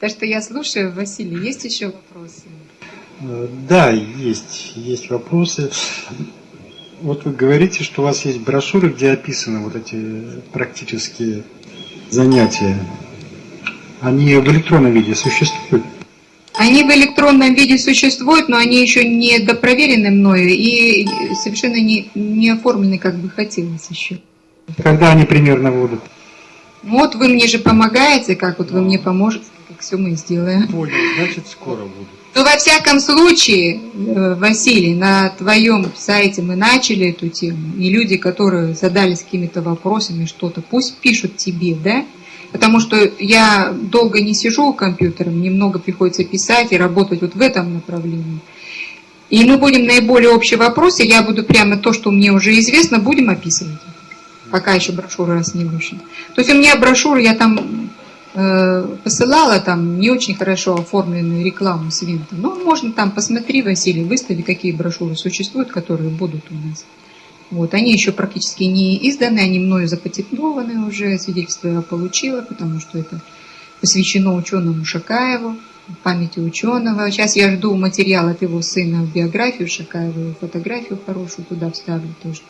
Так что я слушаю. Василий, есть еще вопросы? Э, да, есть, есть вопросы. Вот вы говорите, что у вас есть брошюры, где описаны вот эти практические занятия. Они в электронном виде существуют? Они в электронном виде существуют, но они еще не допроверены мною и совершенно не, не оформлены, как бы хотелось еще. Когда они примерно будут? Вот вы мне же помогаете, как вот вы мне поможете, как все мы сделаем. Понял, значит скоро будут. Ну, во всяком случае, э, Василий, на твоем сайте мы начали эту тему, и люди, которые задались какими-то вопросами, что-то, пусть пишут тебе, да? Потому что я долго не сижу у компьютера, мне много приходится писать и работать вот в этом направлении. И мы будем наиболее общие вопросы, я буду прямо то, что мне уже известно, будем описывать. Пока еще брошюра раз не вышла. То есть у меня брошюра, я там посылала там не очень хорошо оформленную рекламу с Винта. Но можно там, посмотри, Василий, выстави, какие брошюры существуют, которые будут у нас. Вот, они еще практически не изданы, они мною запатентованы уже, свидетельство я получила, потому что это посвящено ученому Шакаеву, памяти ученого. Сейчас я жду материал от его сына в биографию Шакаева, фотографию хорошую туда вставлю тоже.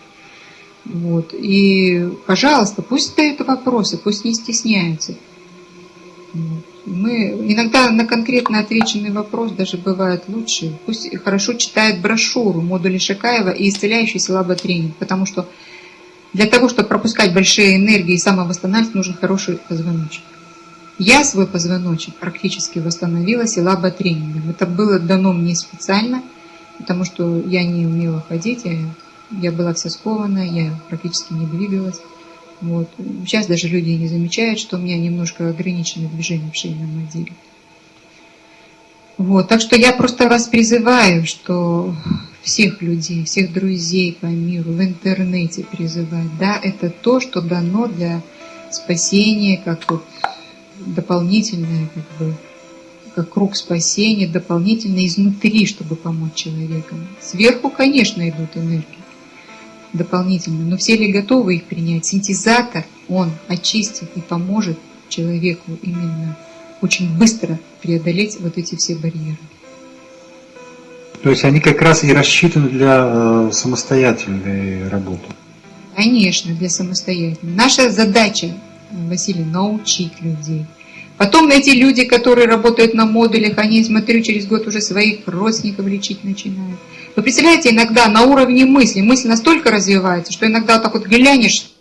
Вот. И, пожалуйста, пусть задают вопросы, пусть не стесняются. Мы иногда на конкретно отвеченный вопрос даже бывает лучше. Пусть хорошо читает брошюру модули Шакаева и исцеляющий силаботренинг, потому что для того, чтобы пропускать большие энергии и самовосстанавливаться, нужен хороший позвоночник. Я свой позвоночник практически восстановила силаботренингом. Это было дано мне специально, потому что я не умела ходить, я, я была вся скована, я практически не двигалась. Вот. Сейчас даже люди не замечают, что у меня немножко ограничены движения в шейном отделе. Вот. Так что я просто вас призываю, что всех людей, всех друзей по миру, в интернете призывать. Да, это то, что дано для спасения, как вот дополнительное, как бы, как круг спасения, дополнительно изнутри, чтобы помочь человеку. Сверху, конечно, идут энергии дополнительно, но все ли готовы их принять? Синтезатор, он очистит и поможет человеку именно очень быстро преодолеть вот эти все барьеры. То есть они как раз и рассчитаны для э, самостоятельной работы? Конечно, для самостоятельной. Наша задача, Василий, научить людей. Потом эти люди, которые работают на модулях, они, смотрю, через год уже своих родственников лечить начинают. Вы представляете, иногда на уровне мысли, мысль настолько развивается, что иногда так вот глянешь,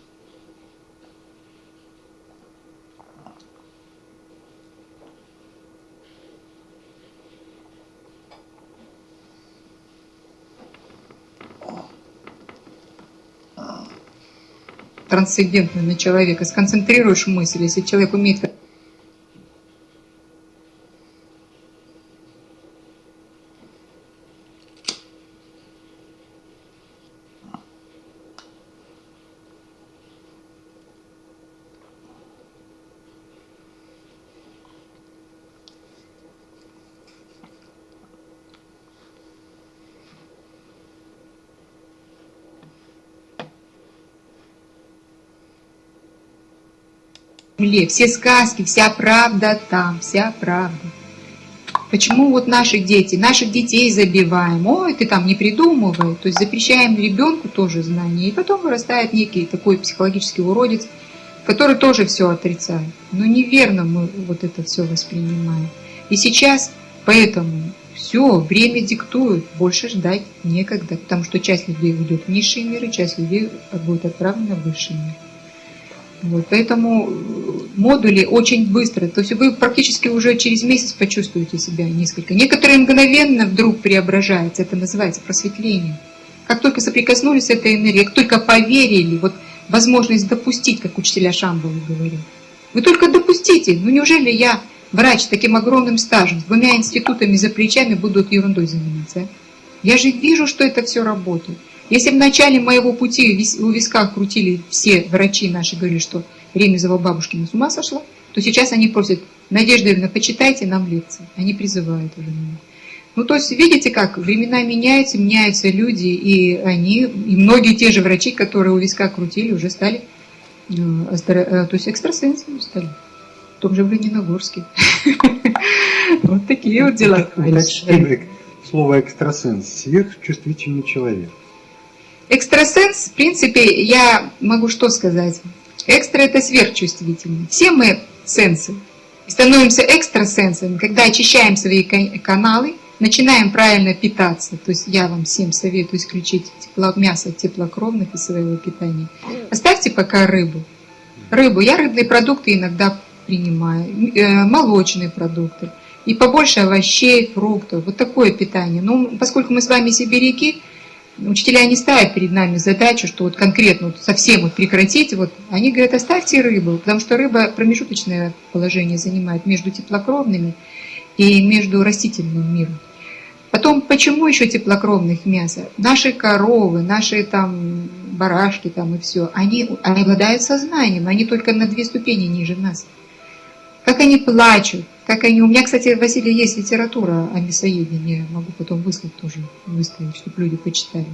трансцендентно на человека, сконцентрируешь мысль, если человек умеет земле, все сказки, вся правда там, вся правда. Почему вот наши дети, наших детей забиваем, ой, ты там не придумывай, то есть запрещаем ребенку тоже знания, и потом вырастает некий такой психологический уродец, который тоже все отрицает. Но неверно мы вот это все воспринимаем. И сейчас поэтому все, время диктует, больше ждать некогда, потому что часть людей уйдет в низшие миры, часть людей будет отправлена в высший мир. Вот, поэтому модули очень быстро, то есть вы практически уже через месяц почувствуете себя несколько. Некоторые мгновенно вдруг преображаются, это называется просветление. Как только соприкоснулись с этой энергией, как только поверили, вот возможность допустить, как учителя Шамбалы говорил. Вы только допустите, ну неужели я, врач с таким огромным стажем, с двумя институтами за плечами, буду ерундой заниматься? Я же вижу, что это все работает. Если в начале моего пути у висках крутили все врачи наши, говорили, что Ремезова бабушкина с ума сошла, то сейчас они просят, Надежда Ивановна, почитайте нам лекции. Они призывают уже меня. Ну, то есть, видите, как времена меняются, меняются люди, и они, и многие те же врачи, которые у виска крутили, уже стали, э, э, то есть экстрасенсами стали. в том же Лениногорске. Вот такие вот дела. Слово экстрасенс, сверхчувствительный человек. Экстрасенс, в принципе, я могу что сказать? Экстра – это сверхчувствительный. Все мы сенсы. И становимся экстрасенсами, когда очищаем свои каналы, начинаем правильно питаться. То есть я вам всем советую исключить тепло, мясо теплокровных из своего питания. Оставьте пока рыбу. Рыбу. Я рыбные продукты иногда принимаю, э, молочные продукты. И побольше овощей, фруктов. Вот такое питание. Но поскольку мы с вами сибиряки, учителя не ставят перед нами задачу, что вот конкретно вот совсем вот прекратить, вот они говорят, оставьте рыбу, потому что рыба промежуточное положение занимает между теплокровными и между растительным миром. Потом, почему еще теплокровных мясо? Наши коровы, наши там барашки там и все, они, они обладают сознанием, они только на две ступени ниже нас. Как они плачут, как они... У меня, кстати, Василий, есть литература о мясоедении, могу потом выслать тоже, выставить, чтобы люди почитали.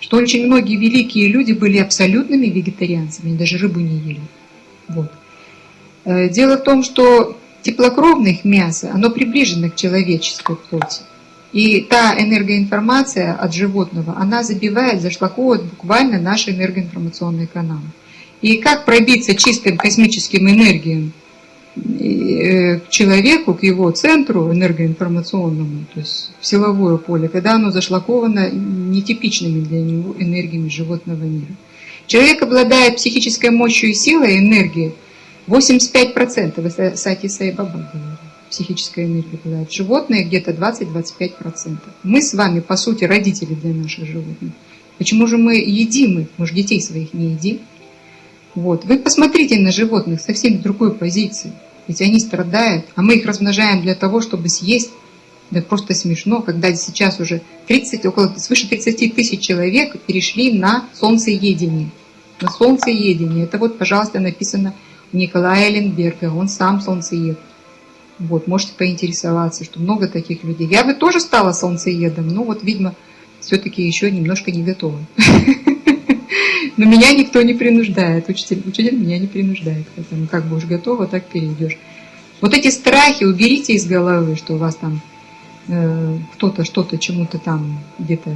Что очень многие великие люди были абсолютными вегетарианцами, они даже рыбу не ели. Вот. Э, дело в том, что теплокровных мясо, оно приближено к человеческой плоти. И та энергоинформация от животного, она забивает, зашлаковывает буквально наши энергоинформационные каналы. И как пробиться чистым космическим энергиям к человеку, к его центру энергоинформационному, то есть в силовое поле, когда оно зашлаковано нетипичными для него энергиями животного мира. Человек обладает психической мощью и силой, энергией 85%, вы Сати Сайбаба говорили, психическая энергия обладает. Животные где-то 20-25%. Мы с вами, по сути, родители для наших животных. Почему же мы едим их? Мы же детей своих не едим. Вот. Вы посмотрите на животных совсем другой позиции. Ведь они страдают, а мы их размножаем для того, чтобы съесть. Да просто смешно, когда сейчас уже 30, около свыше 30 тысяч человек перешли на солнцеедение. На солнцеедение. Это вот, пожалуйста, написано у Николая Эленберга. Он сам солнцеед. Вот, можете поинтересоваться, что много таких людей. Я бы тоже стала солнцеедом, но вот, видимо, все-таки еще немножко не готова. Но меня никто не принуждает, учитель, учитель меня не принуждает. Поэтому как бы уж готово, так перейдешь. Вот эти страхи уберите из головы, что у вас там э, кто-то что-то чему-то там где-то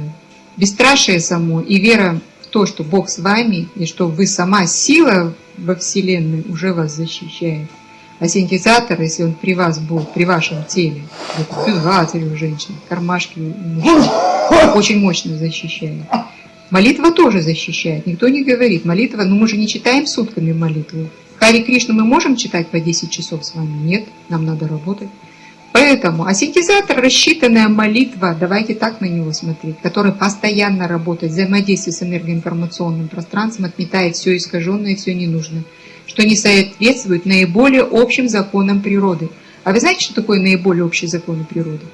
бесстрашие само и вера в то, что Бог с вами и что вы сама сила во Вселенной уже вас защищает. А синтезатор, если он при вас был, при вашем теле, вот, у женщин, кармашки очень мощно защищает. Молитва тоже защищает. Никто не говорит. Молитва, ну мы же не читаем сутками молитву. Хари Кришну мы можем читать по 10 часов с вами? Нет, нам надо работать. Поэтому ассинтезатор, рассчитанная молитва, давайте так на него смотреть, который постоянно работает, взаимодействует с энергоинформационным пространством, отметает все искаженное, все ненужное, что не соответствует наиболее общим законам природы. А вы знаете, что такое наиболее общие законы природы?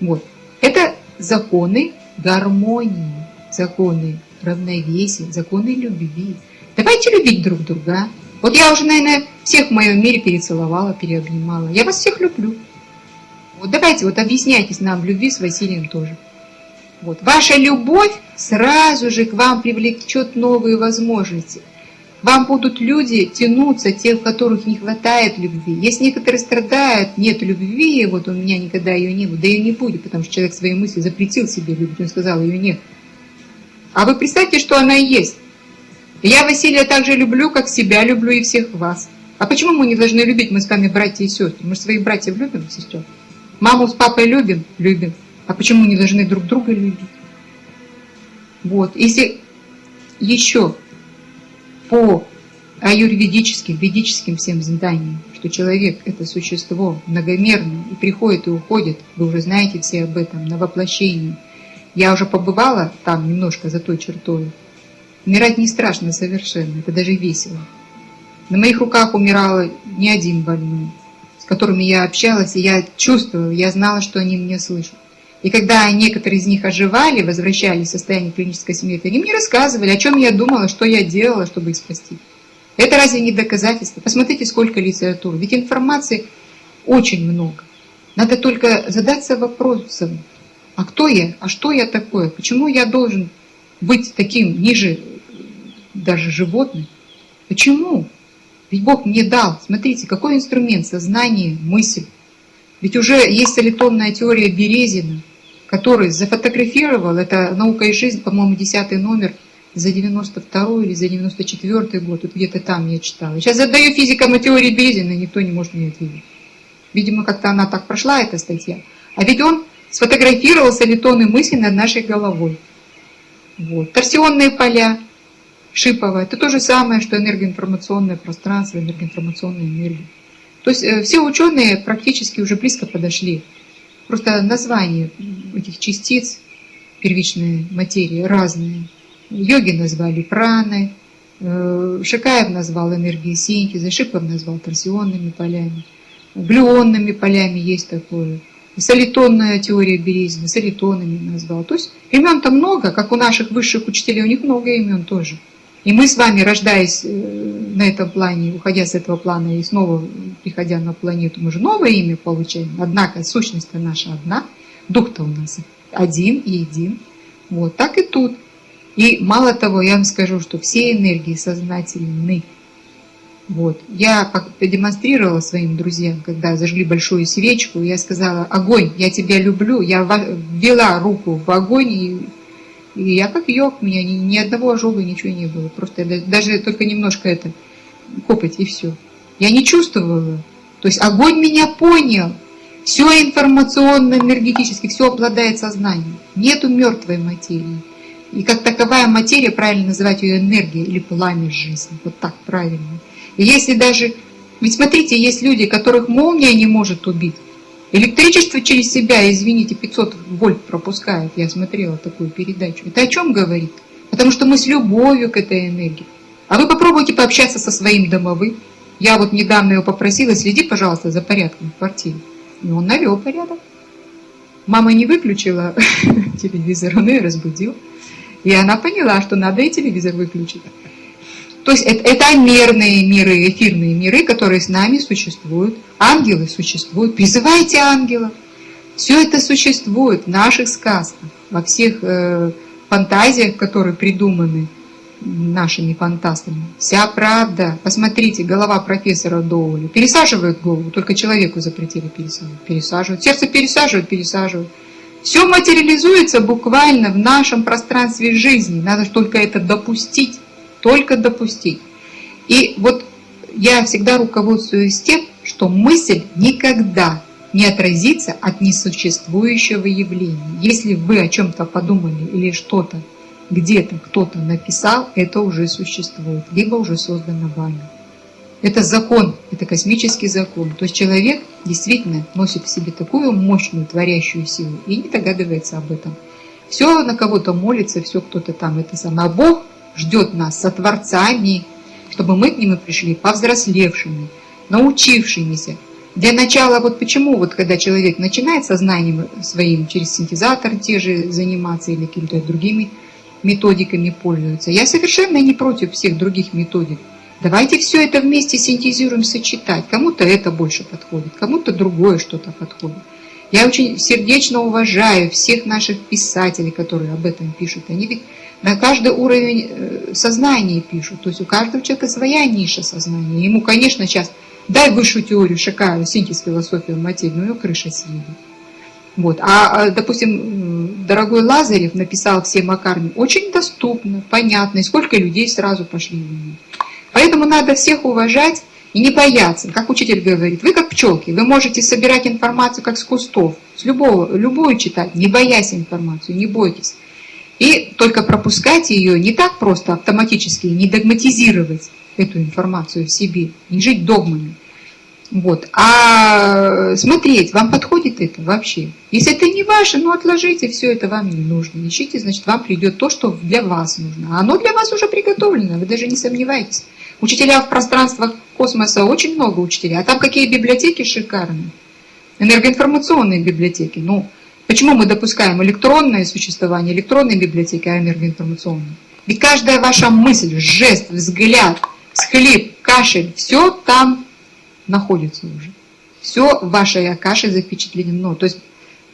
Вот. Это законы гармонии законы равновесия, законы любви. Давайте любить друг друга. Вот я уже, наверное, всех в моем мире перецеловала, переобнимала. Я вас всех люблю. Вот давайте, вот объясняйтесь нам в любви с Василием тоже. Вот. Ваша любовь сразу же к вам привлечет новые возможности. Вам будут люди тянуться, те, в которых не хватает любви. Есть некоторые страдают, нет любви, вот у меня никогда ее не было, да ее не будет, потому что человек свои мысли запретил себе любить, он сказал, ее нет. А вы представьте, что она и есть. Я Василия также люблю, как себя люблю и всех вас. А почему мы не должны любить? Мы с вами братья и сестры. Мы же своих братьев любим, сестер. Маму с папой любим? Любим. А почему не должны друг друга любить? Вот. Если еще по аюрведическим, ведическим всем заданиям, что человек – это существо многомерное и приходит и уходит, вы уже знаете все об этом, на воплощении – я уже побывала там немножко за той чертой. Умирать не страшно совершенно, это даже весело. На моих руках умирала не один больной, с которыми я общалась, и я чувствовала, я знала, что они меня слышат. И когда некоторые из них оживали, возвращались в состояние клинической смерти, они мне рассказывали, о чем я думала, что я делала, чтобы их спасти. Это разве не доказательство? Посмотрите, сколько литературы. Ведь информации очень много. Надо только задаться вопросом, а кто я? А что я такое? Почему я должен быть таким ниже даже животных? Почему? Ведь Бог мне дал, смотрите, какой инструмент, сознание, мысль. Ведь уже есть солитонная теория Березина, который зафотографировал, это «Наука и жизнь», по-моему, десятый номер, за 92 или за 94 год, вот где-то там я читала. Сейчас задаю физикам о теории Березина, никто не может мне ответить. Видимо, как-то она так прошла, эта статья. А ведь он сфотографировал солитоны мысли над нашей головой. Вот. Торсионные поля, шиповая, это то же самое, что энергоинформационное пространство, энергоинформационная энергия. То есть э, все ученые практически уже близко подошли. Просто названия этих частиц первичной материи разные. Йоги назвали праной, э, Шикаев назвал энергией синтеза, Шипов назвал торсионными полями, глюонными полями есть такое. Солитонная теория Березина, солитонами назвал. То есть имен-то много, как у наших высших учителей, у них много имен тоже. И мы с вами, рождаясь э, на этом плане, уходя с этого плана и снова приходя на планету, мы же новое имя получаем. Однако сущность-то наша одна, дух-то у нас один и един. Вот так и тут. И мало того, я вам скажу, что все энергии сознательны. Вот. Я продемонстрировала своим друзьям, когда зажгли большую свечку, я сказала, огонь, я тебя люблю, я ввела руку в огонь и и я как йог, у меня ни, ни одного ожога, ничего не было. Просто даже только немножко это копать и все. Я не чувствовала. То есть огонь меня понял. Все информационно-энергетически, все обладает сознанием. Нету мертвой материи. И как таковая материя, правильно называть ее энергией или пламя жизни. Вот так правильно. И если даже... Ведь смотрите, есть люди, которых молния не может убить. Электричество через себя, извините, 500 вольт пропускает. Я смотрела такую передачу. Это о чем говорит? Потому что мы с любовью к этой энергии. А вы попробуйте пообщаться со своим домовым. Я вот недавно его попросила, следи, пожалуйста, за порядком в квартире. И он навел порядок. Мама не выключила телевизор, он ее разбудил. И она поняла, что надо и телевизор выключить. То есть это, это мерные миры, эфирные миры, которые с нами существуют. Ангелы существуют. Призывайте ангелов. Все это существует в наших сказках, во всех э, фантазиях, которые придуманы нашими фантастами. Вся правда. Посмотрите, голова профессора Доули. Пересаживают голову, только человеку запретили пересаживать. Пересаживают. Сердце пересаживают, пересаживают. Все материализуется буквально в нашем пространстве жизни. Надо только это допустить только допустить. И вот я всегда руководствуюсь тем, что мысль никогда не отразится от несуществующего явления. Если вы о чем-то подумали или что-то где-то кто-то написал, это уже существует, либо уже создано вами. Это закон, это космический закон. То есть человек действительно носит в себе такую мощную творящую силу и не догадывается об этом. Все на кого-то молится, все кто-то там это самое. А Бог ждет нас со Творцами, чтобы мы к нему пришли повзрослевшими, научившимися. Для начала, вот почему, вот когда человек начинает сознанием своим через синтезатор те же заниматься или какими-то другими методиками пользуются, я совершенно не против всех других методик. Давайте все это вместе синтезируем, сочетать. Кому-то это больше подходит, кому-то другое что-то подходит. Я очень сердечно уважаю всех наших писателей, которые об этом пишут. Они ведь на каждый уровень э, сознания пишут. То есть у каждого человека своя ниша сознания. Ему, конечно, сейчас дай высшую теорию, шикарную, синтез философии материи, но ее крыша съедет. Вот. А, а, допустим, дорогой Лазарев написал всем о карме очень доступно, понятно, и сколько людей сразу пошли в него. Поэтому надо всех уважать и не бояться. Как учитель говорит, вы как пчелки, вы можете собирать информацию как с кустов, с любого, любую читать, не боясь информацию, не бойтесь. И только пропускать ее не так просто автоматически, не догматизировать эту информацию в себе, не жить догмами. Вот. А смотреть, вам подходит это вообще. Если это не ваше, ну отложите, все это вам не нужно. Ищите, значит, вам придет то, что для вас нужно. А оно для вас уже приготовлено, вы даже не сомневаетесь. Учителя в пространствах космоса очень много учителей, а там какие библиотеки шикарные. Энергоинформационные библиотеки. Ну, Почему мы допускаем электронное существование, электронной библиотеки, а энергоинформационной? Ведь каждая ваша мысль, жест, взгляд, схлип, кашель, все там находится уже. Все в вашей акаше запечатлено. То есть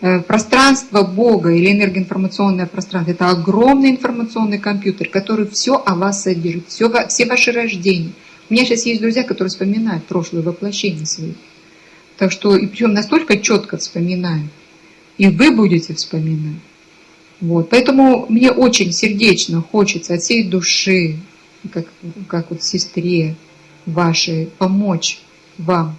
пространство Бога или энергоинформационное пространство – это огромный информационный компьютер, который все о вас содержит, все, все ваши рождения, У меня сейчас есть друзья, которые вспоминают прошлое воплощение свои. Так что, и причем настолько четко вспоминают. И вы будете вспоминать. Вот. Поэтому мне очень сердечно хочется от всей души, как, как вот сестре вашей, помочь вам,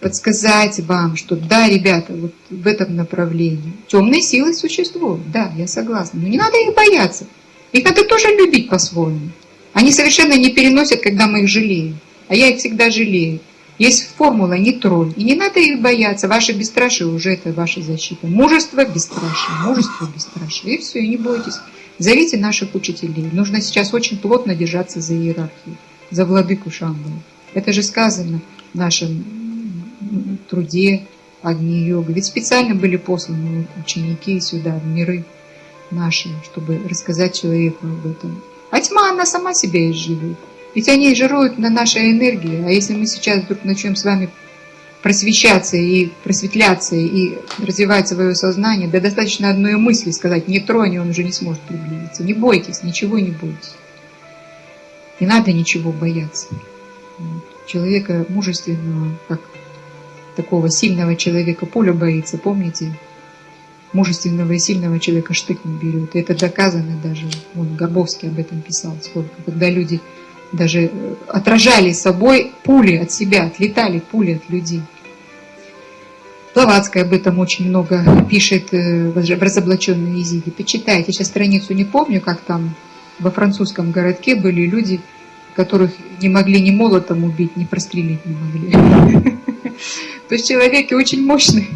подсказать вам, что да, ребята, вот в этом направлении. Темные силы существуют, да, я согласна. Но не надо их бояться. Их надо тоже любить по-своему. Они совершенно не переносят, когда мы их жалеем. А я их всегда жалею. Есть формула «не тронь». И не надо их бояться. Ваше бесстрашие уже это ваша защита. Мужество, бесстрашие. Мужество, бесстрашие. И все, и не бойтесь. Зовите наших учителей. Нужно сейчас очень плотно держаться за иерархию, за владыку Шамбала. Это же сказано в труде Агни-йога. Ведь специально были посланы ученики сюда, в миры наши, чтобы рассказать человеку об этом. А тьма, она сама себя изживет. Ведь они жируют на нашей энергии. А если мы сейчас вдруг начнем с вами просвещаться и просветляться и развивать свое сознание, да достаточно одной мысли сказать «не тронь», он уже не сможет приблизиться. Не бойтесь, ничего не бойтесь. Не надо ничего бояться. Человека мужественного, как такого сильного человека пуля боится, помните? Мужественного и сильного человека штык не берет. Это доказано даже. Вон Горбовский об этом писал сколько. Когда люди даже э, отражали собой пули от себя, отлетали пули от людей. Блаватская об этом очень много пишет э, в разоблаченной Изиде. Почитайте, сейчас страницу не помню, как там во французском городке были люди, которых не могли ни молотом убить, ни прострелить не могли. То есть человеке очень мощный,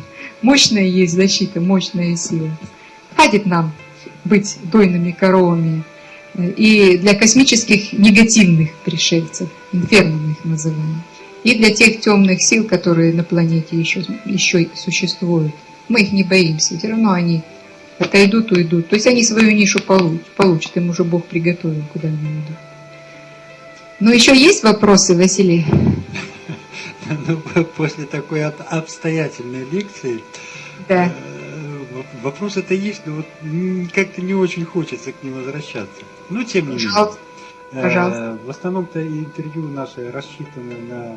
мощная есть защита, мощная сила. Хватит нам быть дойными коровами, и для космических негативных пришельцев, инферно их называем, и для тех темных сил, которые на планете еще, еще существуют. Мы их не боимся, все равно они отойдут, уйдут. То есть они свою нишу получат, получат им уже Бог приготовил, куда они идут. Но еще есть вопросы, Василий? Ну, после такой обстоятельной лекции да. Э, вопрос это есть, но вот как-то не очень хочется к ним возвращаться. Но тем не менее. Пожалуйста. Э, в основном-то интервью наши рассчитаны на,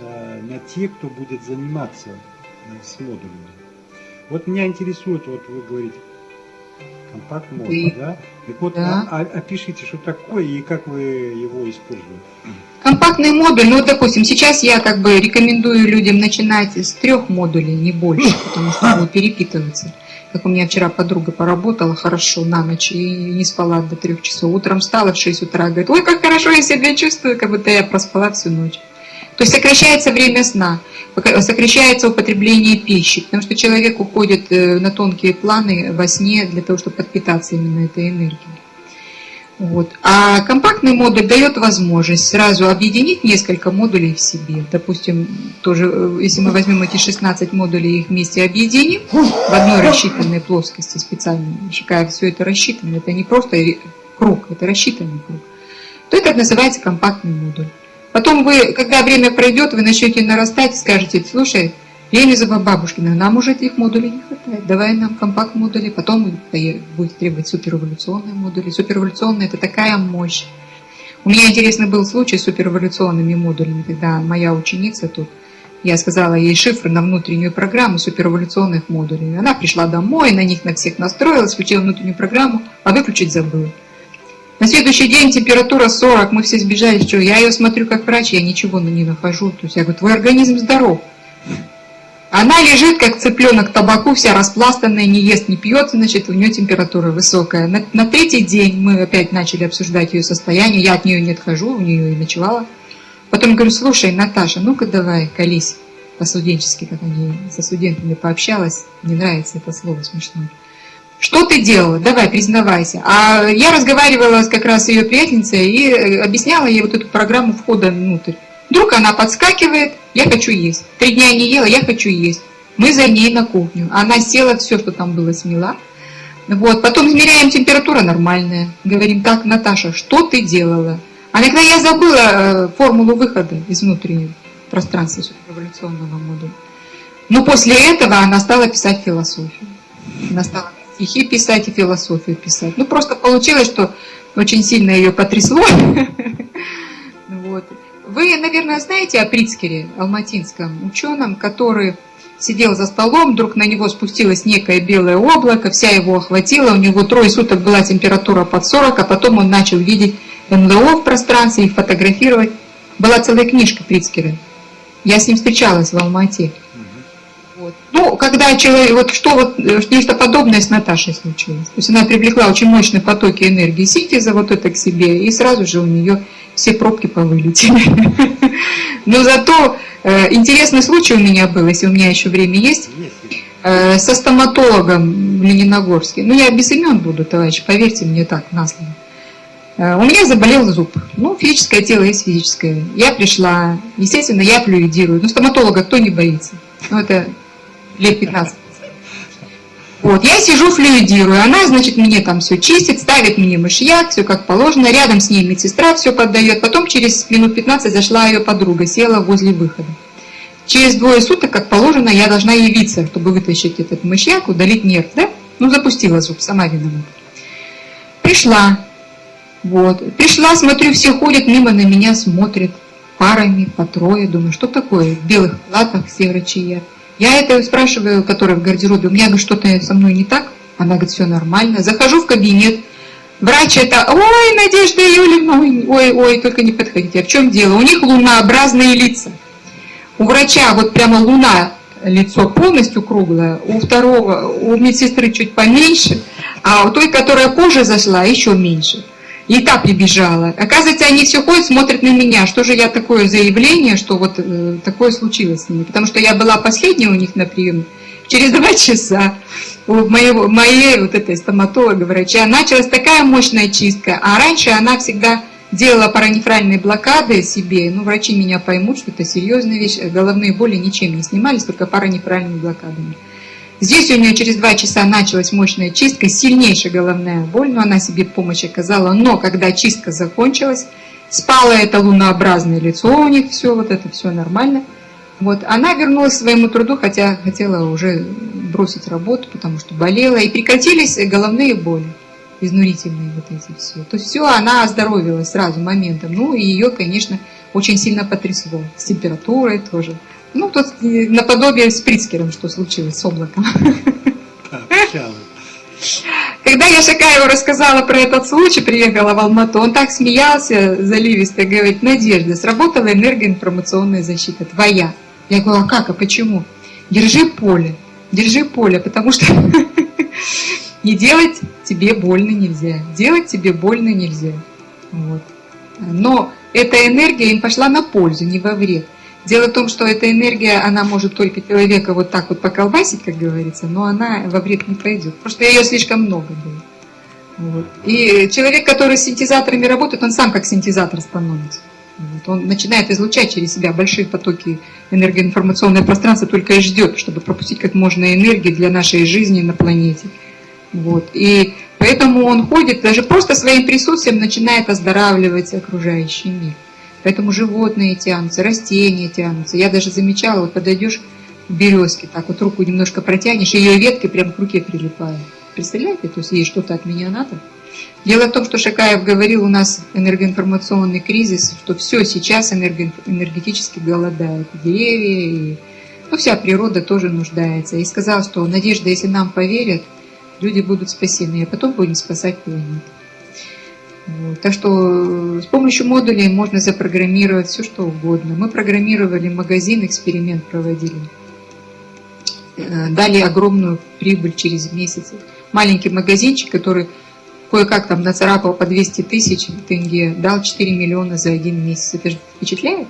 э, на тех, кто будет заниматься с модулями. Вот меня интересует, вот вы говорите, компакт мод, да? Так вот, да. А, а, опишите, что такое и как вы его используете. Компактный модуль, ну, допустим, сейчас я как бы рекомендую людям начинать с трех модулей, не больше, потому что будут перепитываться. Как у меня вчера подруга поработала хорошо на ночь и не спала до трех часов. Утром встала в 6 утра, говорит, ой, как хорошо я себя чувствую, как будто я проспала всю ночь. То есть сокращается время сна, сокращается употребление пищи, потому что человек уходит э, на тонкие планы во сне для того, чтобы подпитаться именно этой энергией. Вот. А компактный модуль дает возможность сразу объединить несколько модулей в себе. Допустим, тоже, э, если мы возьмем эти 16 модулей и их вместе объединим в одной рассчитанной плоскости специально, как все это рассчитано, это не просто круг, это рассчитанный круг, то это называется компактный модуль. Потом вы, когда время пройдет, вы начнете нарастать и скажете, слушай, Елизова Бабушкина, нам уже этих модулей не хватает, давай нам компакт-модули, потом будет требовать суперэволюционные модули. Суперэволюционные – это такая мощь. У меня интересный был случай с суперэволюционными модулями, когда моя ученица тут, я сказала ей шифры на внутреннюю программу суперэволюционных модулей. Она пришла домой, на них на всех настроилась, включила внутреннюю программу, а выключить забыла. На следующий день температура 40, мы все сбежали, что я ее смотрю как врач, я ничего не нахожу. То есть я говорю, твой организм здоров. Она лежит, как цыпленок табаку, вся распластанная, не ест, не пьет, значит, у нее температура высокая. На, на третий день мы опять начали обсуждать ее состояние, я от нее не отхожу, у нее и ночевала. Потом говорю, слушай, Наташа, ну-ка давай, колись по-студенчески, как они со студентами пообщалась, не нравится это слово смешное. Что ты делала? Давай, признавайся. А я разговаривала как раз ее приятельницей и э, объясняла ей вот эту программу входа внутрь. Вдруг она подскакивает, я хочу есть. Три дня не ела, я хочу есть. Мы за ней на кухню. Она села, все, что там было, смела. Вот, потом измеряем температура нормальная. Говорим, так, Наташа, что ты делала? А когда я забыла э, формулу выхода из внутреннего пространства суперэволюционного модуля. Но после этого она стала писать философию. Она стала стихи писать и философию писать. Ну, просто получилось, что очень сильно ее потрясло. Вы, наверное, знаете о Прицкере, алматинском ученом, который сидел за столом, вдруг на него спустилось некое белое облако, вся его охватила, у него трое суток была температура под 40, а потом он начал видеть НЛО в пространстве и фотографировать. Была целая книжка Прицкера. Я с ним встречалась в Алмате. Когда человек, вот что вот, нечто подобное с Наташей случилось. То есть она привлекла очень мощные потоки энергии синтеза вот это к себе, и сразу же у нее все пробки повылетели. Но зато э, интересный случай у меня был, если у меня еще время есть, э, со стоматологом в Лениногорске. Ну, я без имен буду, товарищ, поверьте мне так, на слово. Э, у меня заболел зуб. Ну, физическое тело есть физическое. Я пришла, естественно, я флюидирую. Ну, стоматолога кто не боится? Ну, это лет 15. Вот, я сижу, флюидирую, она, значит, мне там все чистит, ставит мне мышьяк, все как положено, рядом с ней медсестра все поддает, потом через минут 15 зашла ее подруга, села возле выхода. Через двое суток, как положено, я должна явиться, чтобы вытащить этот мышьяк, удалить нерв, да? Ну, запустила зуб, сама виновата. Пришла, вот, пришла, смотрю, все ходят мимо на меня, смотрят парами, по трое, думаю, что такое, в белых платах все врачи я это спрашиваю, которая в гардеробе, у меня говорит, что-то со мной не так? Она говорит, все нормально. Захожу в кабинет, врач это, ой, Надежда Юльевна, ой, ой, только не подходите. А в чем дело? У них лунообразные лица. У врача вот прямо луна, лицо полностью круглое, у второго, у медсестры чуть поменьше, а у той, которая кожа зашла, еще меньше. И та прибежала. Оказывается, они все ходят, смотрят на меня. Что же я такое заявление, что вот э, такое случилось с ними? Потому что я была последняя у них на приеме. Через два часа у моего, моей вот этой стоматолога, врача, началась такая мощная чистка. А раньше она всегда делала паранефральные блокады себе. Ну, врачи меня поймут, что это серьезная вещь. Головные боли ничем не снимались, только паранефральными блокадами. Здесь у нее через два часа началась мощная чистка, сильнейшая головная боль, но она себе помощь оказала. Но когда чистка закончилась, спало это лунообразное лицо у них, все, вот это все нормально. Вот, она вернулась к своему труду, хотя хотела уже бросить работу, потому что болела, и прекратились головные боли, изнурительные вот эти все. То есть все, она оздоровилась сразу моментом. Ну и ее, конечно, очень сильно потрясло, с температурой тоже. Ну, тут наподобие с Прицкером, что случилось с облаком. Когда я Шакаеву рассказала про этот случай, приехала в Алмату, он так смеялся заливисто, говорит, Надежда, сработала энергоинформационная защита, твоя. Я говорю, а как, а почему? Держи поле, держи поле, потому что не делать тебе больно нельзя, делать тебе больно нельзя. Вот. Но эта энергия им пошла на пользу, не во вред. Дело в том, что эта энергия, она может только человека вот так вот поколбасить, как говорится, но она во вред не пойдет, потому что ее слишком много было. Вот. И человек, который с синтезаторами работает, он сам как синтезатор становится. Вот. Он начинает излучать через себя большие потоки энергоинформационное пространство, только и ждет, чтобы пропустить как можно энергии для нашей жизни на планете. Вот. И поэтому он ходит, даже просто своим присутствием начинает оздоравливать окружающий мир. Поэтому животные тянутся, растения тянутся. Я даже замечала, вот подойдешь к березке, так вот руку немножко протянешь, ее ветки прям к руке прилипают. Представляете? То есть ей что-то от меня надо. Дело в том, что Шакаев говорил, у нас энергоинформационный кризис, что все сейчас энергетически голодает. Деревья, и ну, вся природа тоже нуждается. И сказал, что Надежда, если нам поверят, люди будут спасены, а потом будем спасать планету. Так что э, с помощью модулей можно запрограммировать все, что угодно. Мы программировали магазин, эксперимент проводили. Э, дали огромную прибыль через месяц. Маленький магазинчик, который кое-как там нацарапал по 200 тысяч тенге, дал 4 миллиона за один месяц. Это же впечатляет?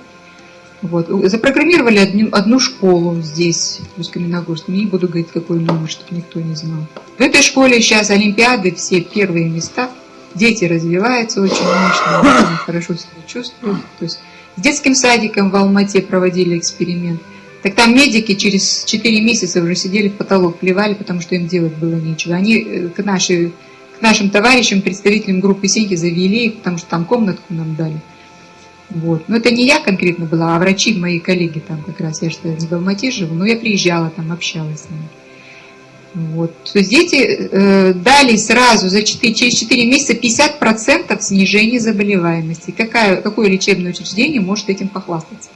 Вот. Запрограммировали одну, одну школу здесь, в Усть-Каменогорске. Не буду говорить, какой номер, чтобы никто не знал. В этой школе сейчас олимпиады, все первые места – дети развиваются очень мощно, очень хорошо себя чувствуют. То есть с детским садиком в Алмате проводили эксперимент. Так там медики через 4 месяца уже сидели в потолок, плевали, потому что им делать было нечего. Они э, к, нашей, к нашим товарищам, представителям группы Сеньки завели потому что там комнатку нам дали. Вот. Но это не я конкретно была, а врачи, мои коллеги там как раз. Я что не в Алмате живу, но я приезжала там, общалась с ними. Вот. То есть дети э, дали сразу за 4, через 4 месяца 50% снижения заболеваемости. Какая, какое лечебное учреждение может этим похвастаться?